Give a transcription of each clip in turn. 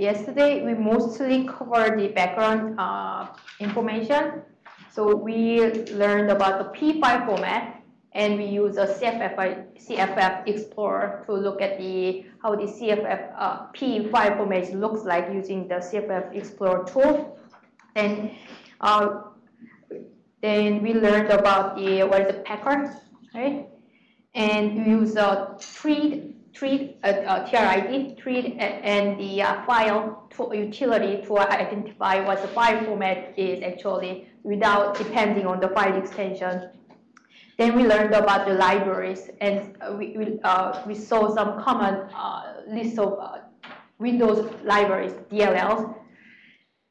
yesterday we mostly covered the background uh, information. So we learned about the PE format and we use a CFF, CFF Explorer to look at the how the CFF uh, PE format looks like using the CFF Explorer tool. And uh, then we learned about the what is the packer, right? And we use a TrID TrID uh, uh, TRID treat and the uh, file to utility to identify what the file format is actually without depending on the file extension. Then we learned about the libraries and we, we, uh, we saw some common uh, list of uh, Windows libraries, DLLs.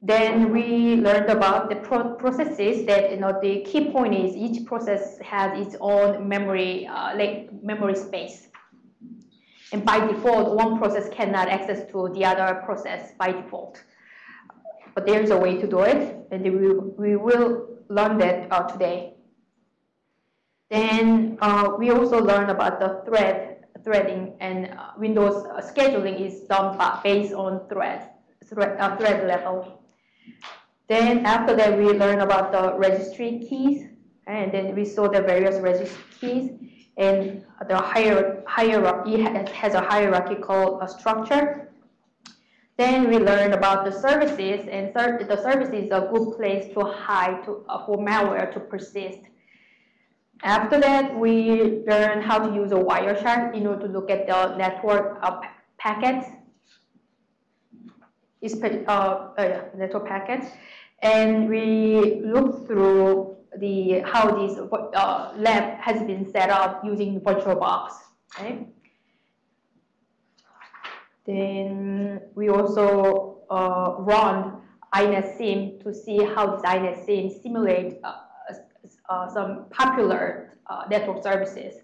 Then we learned about the pro processes that, you know, the key point is each process has its own memory, uh, like memory space. And by default, one process cannot access to the other process by default. But there's a way to do it, and we, we will learn that uh, today. Then uh, we also learn about the thread threading and uh, Windows uh, scheduling is done based on thread, thread, uh, thread level. Then after that, we learn about the registry keys, and then we saw the various registry keys, and the hier hierarchy has a hierarchical structure. Then we learned about the services, and the service is a good place to hide to, uh, for malware to persist. After that, we learn how to use a Wireshark in order to look at the network uh, packets, uh, network packets, and we look through the how this uh, lab has been set up using VirtualBox. Okay. Then we also uh, run INetSim to see how this INetSim simulate uh, uh, some popular uh, network services.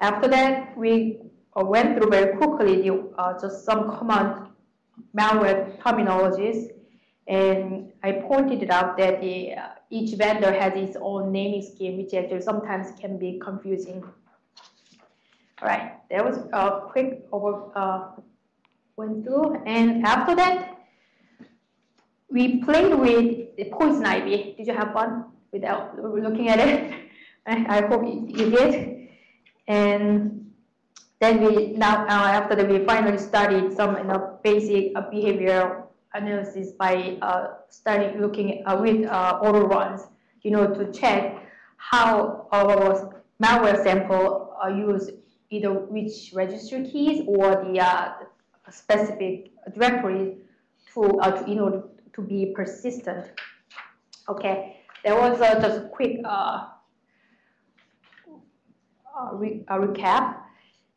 After that, we uh, went through very quickly just some common malware terminologies, and I pointed it out that the, each vendor has its own naming scheme, which actually sometimes can be confusing. All right, that was a quick over uh, went through, and after that, we played with the poison ivy. Did you have fun? without looking at it. I, hope you did. And then we now uh, after that we finally studied some you know, basic uh, behavioral analysis by uh, studying looking uh, with uh, Autoruns, you know, to check how our malware sample uh, use either which registry keys or the uh, specific directory to, uh, to to be persistent. Okay, there was uh, just a quick uh, uh, re recap.